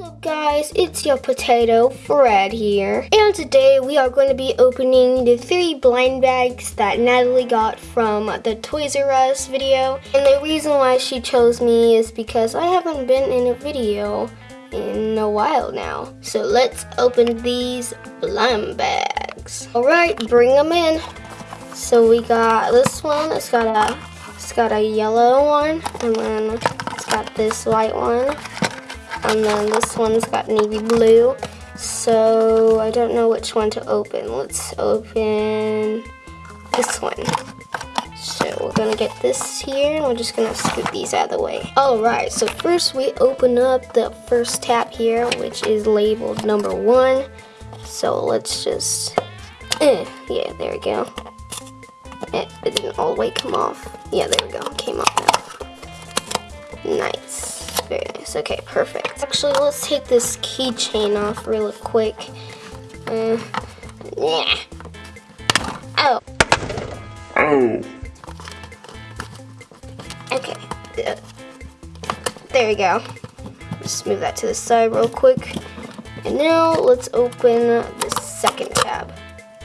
Up guys, it's your potato Fred here. And today we are going to be opening the three blind bags that Natalie got from the Toys R Us video. And the reason why she chose me is because I haven't been in a video in a while now. So let's open these blind bags. Alright, bring them in. So we got this one, it's got a it's got a yellow one, and then it's got this white one and then this one's got navy blue. So I don't know which one to open. Let's open this one. So we're gonna get this here and we're just gonna scoop these out of the way. Alright, so first we open up the first tab here, which is labeled number one. So let's just, eh, yeah, there we go. It, it didn't all the way come off. Yeah, there we go, came off now. Nice. Very nice. Okay, perfect. Actually, let's take this keychain off really quick. Uh, yeah. Oh. Oh. Okay. Uh, there we go. Just move that to the side real quick. And now let's open the second tab.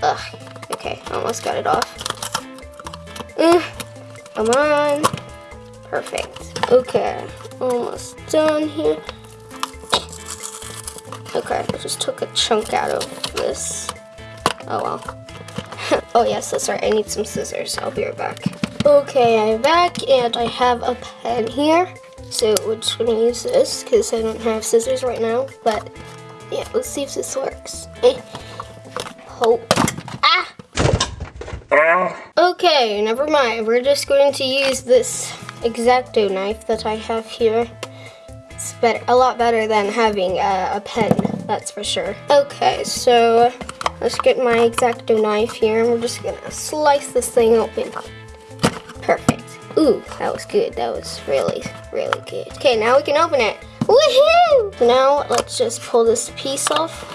Ugh. Okay, almost got it off. Uh, come on. Perfect. Okay, almost done here. Okay, I just took a chunk out of this. Oh well. oh yes, that's right, I need some scissors. I'll be right back. Okay, I'm back and I have a pen here. So we're just gonna use this because I don't have scissors right now. But yeah, let's see if this works. Eh. Hope. Ah! Ah. Okay, never mind. We're just going to use this X-Acto knife that I have here. It's better, a lot better than having a, a pen, that's for sure. Okay, so let's get my X-Acto knife here and we're just gonna slice this thing open. Perfect. Ooh, that was good. That was really, really good. Okay, now we can open it. Woohoo! Now let's just pull this piece off.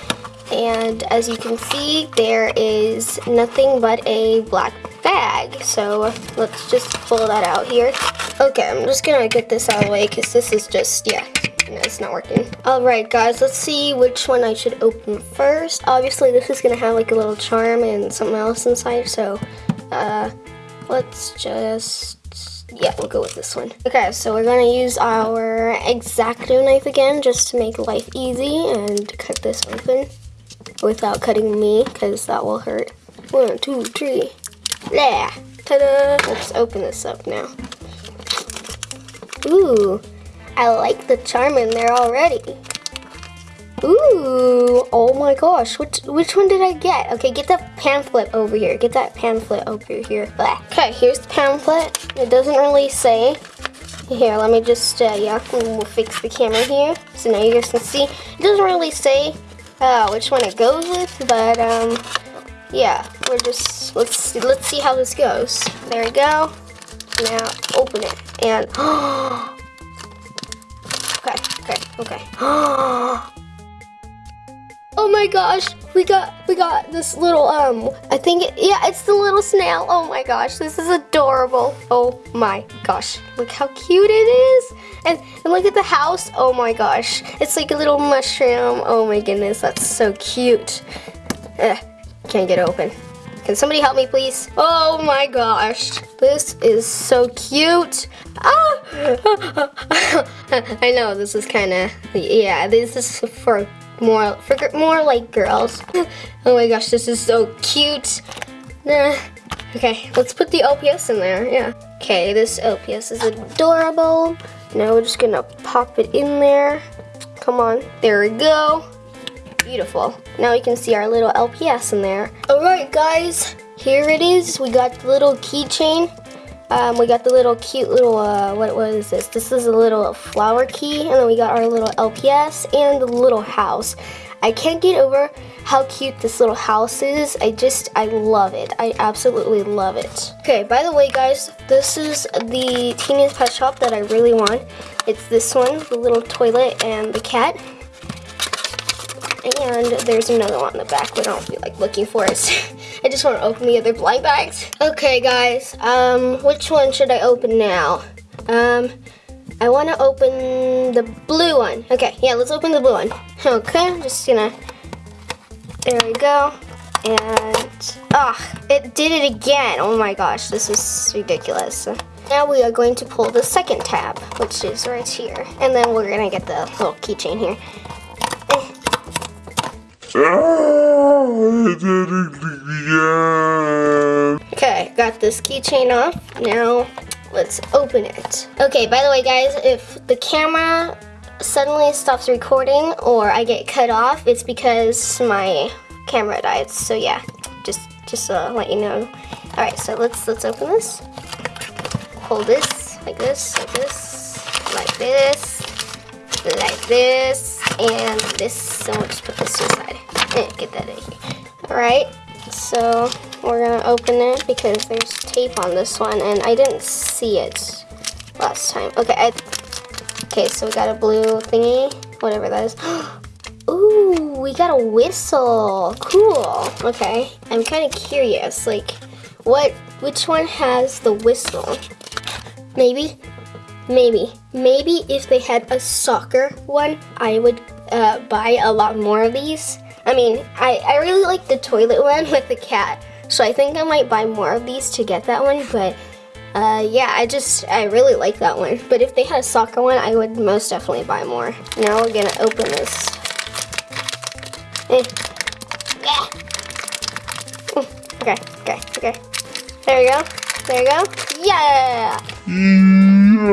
And as you can see, there is nothing but a black bag. So let's just pull that out here. Okay, I'm just gonna get this out of the way because this is just, yeah, no, it's not working. Alright guys, let's see which one I should open first. Obviously this is gonna have like a little charm and something else inside, so uh, let's just yeah, we'll go with this one. Okay, so we're gonna use our X-Acto knife again just to make life easy and cut this open without cutting me because that will hurt. One, two, three. Yeah. Ta-da! Let's open this up now. Ooh, I like the charm in there already. Ooh, oh my gosh, which, which one did I get? Okay, get that pamphlet over here. Get that pamphlet over here. Okay, here's the pamphlet. It doesn't really say. Here, let me just, uh, yeah, we'll fix the camera here. So now you guys can see. It doesn't really say uh, which one it goes with, but, um, yeah, we're just, let's, let's see how this goes. There we go. Now, open it, and, okay, okay, okay. Oh my gosh, we got we got this little um I think it, yeah, it's the little snail. Oh my gosh, this is adorable. Oh my gosh. Look how cute it is. And, and look at the house. Oh my gosh. It's like a little mushroom. Oh my goodness, that's so cute. Ugh, can't get open. Can somebody help me, please? Oh my gosh, this is so cute. Ah! I know this is kind of, yeah, this is for more for more like girls. oh my gosh, this is so cute. Nah. Okay, let's put the LPS in there, yeah. Okay, this LPS is adorable. Now we're just gonna pop it in there. Come on, there we go. Beautiful. Now we can see our little LPS in there. All right, guys, here it is. We got the little keychain. Um, we got the little cute little, uh, what, is this? This is a little flower key, and then we got our little LPS and the little house. I can't get over how cute this little house is. I just, I love it. I absolutely love it. Okay, by the way, guys, this is the Teenage Pet Shop that I really want. It's this one, the little toilet and the cat. And there's another one in the back, but I don't feel like looking for it. I just want to open the other blind bags. Okay, guys, um, which one should I open now? Um, I want to open the blue one. Okay, yeah, let's open the blue one. Okay, I'm just gonna, there we go. And, ah, oh, it did it again. Oh my gosh, this is ridiculous. Now we are going to pull the second tab, which is right here. And then we're gonna get the little keychain here. Okay, got this keychain off. Now let's open it. Okay, by the way guys, if the camera suddenly stops recording or I get cut off, it's because my camera died. So yeah, just just uh, let you know. All right, so let's let's open this. Hold this like this, like this, like this, like this, and this. So we'll just put this to the side eh, get that in here. All right, so we're gonna open it because there's tape on this one and I didn't see it last time. Okay, I, okay, so we got a blue thingy, whatever that is. Ooh, we got a whistle. Cool. Okay, I'm kind of curious, like, what, which one has the whistle? Maybe, maybe, maybe if they had a soccer one, I would uh, buy a lot more of these. I mean, I, I really like the toilet one with the cat. So I think I might buy more of these to get that one, but uh, yeah, I just, I really like that one. But if they had a soccer one, I would most definitely buy more. Now we're gonna open this. Eh. Yeah. Okay, okay, okay. There we go. There we go. Yeah!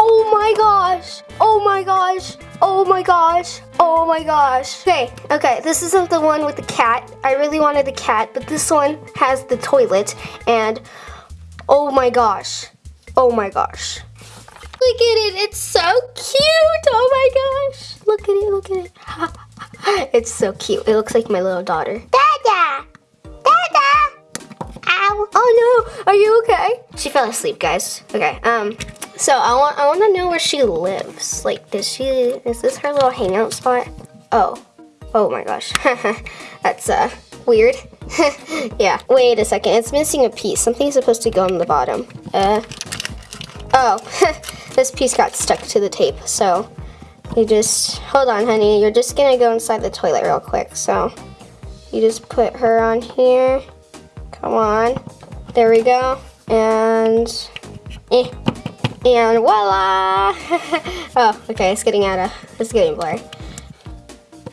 Oh my gosh! Oh my gosh! Oh my gosh. Oh my gosh. Okay, okay, this isn't the one with the cat. I really wanted the cat, but this one has the toilet and oh my gosh. Oh my gosh. Look at it, it's so cute. Oh my gosh. Look at it, look at it. it's so cute. It looks like my little daughter. Dada! Ow. Oh no, are you okay? She fell asleep, guys. Okay, um, so I want I want to know where she lives. Like, does she is this her little hangout spot? Oh, oh my gosh, that's uh weird. yeah. Wait a second. It's missing a piece. Something's supposed to go on the bottom. Uh. Oh, this piece got stuck to the tape. So you just hold on, honey. You're just gonna go inside the toilet real quick. So you just put her on here. Come on. There we go. And eh. And voila! oh, okay, it's getting out of, it's getting blurry.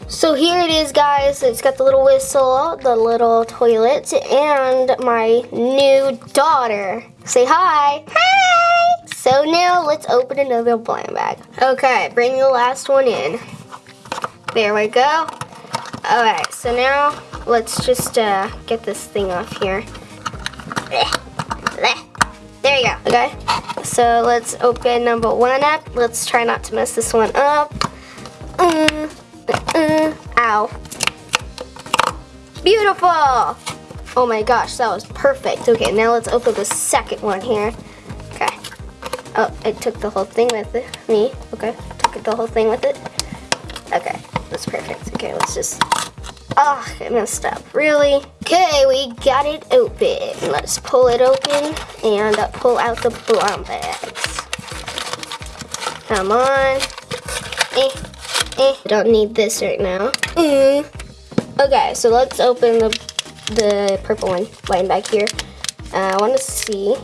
So here it is, guys. It's got the little whistle, the little toilet, and my new daughter. Say hi. Hi! So now let's open another blind bag. Okay, bring the last one in. There we go. All right, so now let's just uh, get this thing off here. There you go, okay? So let's open number one up. Let's try not to mess this one up. Uh, uh, ow. Beautiful! Oh my gosh, that was perfect. Okay, now let's open the second one here. Okay. Oh, I took the whole thing with it. Me, okay. Took the whole thing with it. Okay, that's perfect. Okay, let's just Oh, I messed up. Really? Okay, we got it open. Let's pull it open and uh, pull out the brown bags. Come on. Eh, eh. Don't need this right now. Mm. Okay, so let's open the, the purple one line back here. Uh, I want to see.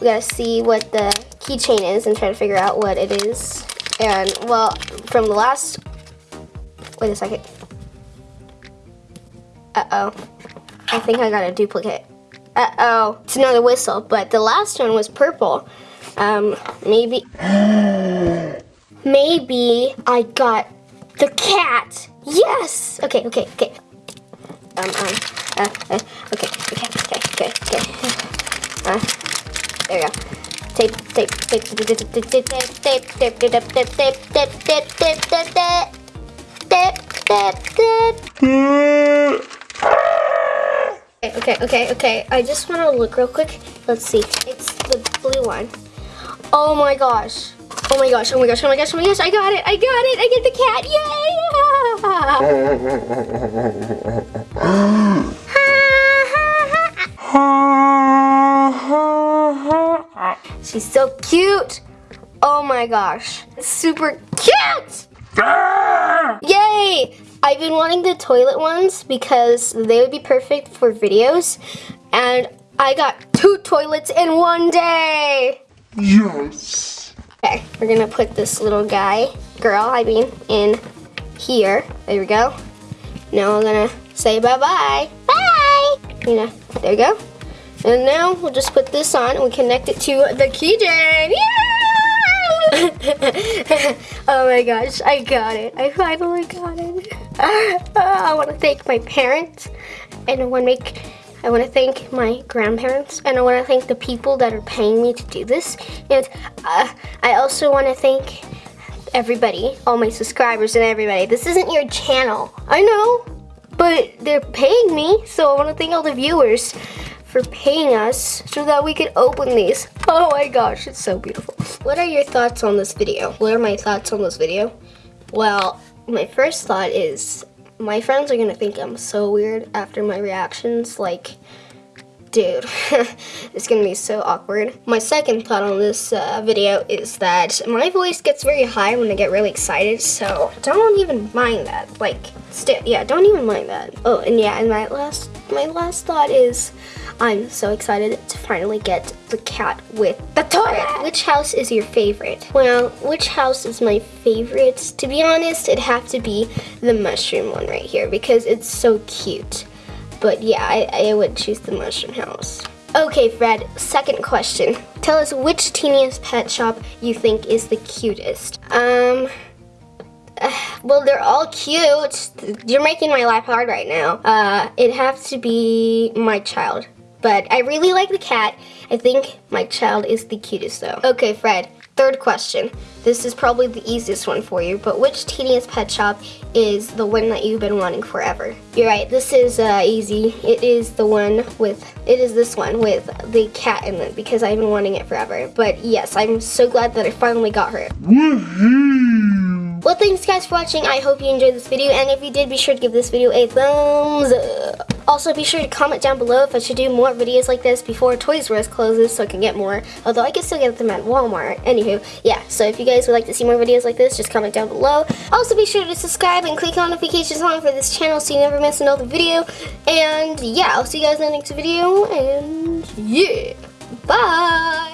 We gotta see what the keychain is and try to figure out what it is. And, well, from the last... Wait a second. Uh-oh. I think I got a duplicate. Uh-oh. It's another whistle, but the last one was purple. Um, maybe... maybe I got the cat. Yes! Okay, okay, okay. Um, um, uh, uh, okay, okay, okay, okay, okay. Uh, there you go. Tape, tape, tape, tape, tape, tape, tape, tape, tape, tape, tape, tape, tape, tape, tape, tape, tape, tape, tape, tape okay, okay, okay. I just want to look real quick. Let's see. It's the blue one. Oh my gosh. Oh my gosh, oh my gosh, oh my gosh, oh my gosh, I got it, I got it, I get the cat, yay! She's so cute! Oh my gosh, super cute! Ah! Yay! I've been wanting the toilet ones because they would be perfect for videos. And I got two toilets in one day. Yes. Okay, we're gonna put this little guy, girl, I mean, in here. There we go. Now we're gonna say bye-bye. Bye! You know, there we go. And now we'll just put this on and we connect it to the keychain. Yeah! oh my gosh, I got it. I finally got it. I want to thank my parents and I want to make I want to thank my grandparents and I want to thank the people that are paying me to do this. And uh, I also want to thank everybody, all my subscribers and everybody. This isn't your channel. I know, but they're paying me, so I want to thank all the viewers for paying us so that we can open these. Oh my gosh, it's so beautiful. What are your thoughts on this video? What are my thoughts on this video? Well, my first thought is my friends are gonna think I'm so weird after my reactions. Like, dude, it's gonna be so awkward. My second thought on this uh, video is that my voice gets very high when I get really excited, so don't even mind that. Like, still, yeah, don't even mind that. Oh, and yeah, and my last, my last thought is, I'm so excited to finally get the cat with the toilet. Which house is your favorite? Well, which house is my favorite? To be honest, it'd have to be the mushroom one right here because it's so cute. But yeah, I, I would choose the mushroom house. Okay, Fred, second question. Tell us which teeniest pet shop you think is the cutest. Um, well, they're all cute. You're making my life hard right now. Uh, it'd have to be my child but I really like the cat. I think my child is the cutest though. Okay, Fred, third question. This is probably the easiest one for you, but which teeniest pet shop is the one that you've been wanting forever? You're right, this is uh, easy. It is the one with, it is this one with the cat in it because I've been wanting it forever. But yes, I'm so glad that I finally got her. Well, thanks guys for watching. I hope you enjoyed this video, and if you did, be sure to give this video a thumbs up. Also, be sure to comment down below if I should do more videos like this before Toys R Us closes so I can get more. Although I can still get them at Walmart. Anywho, yeah. So if you guys would like to see more videos like this, just comment down below. Also, be sure to subscribe and click on notifications on for this channel so you never miss another video. And yeah, I'll see you guys in the next video. And yeah, bye.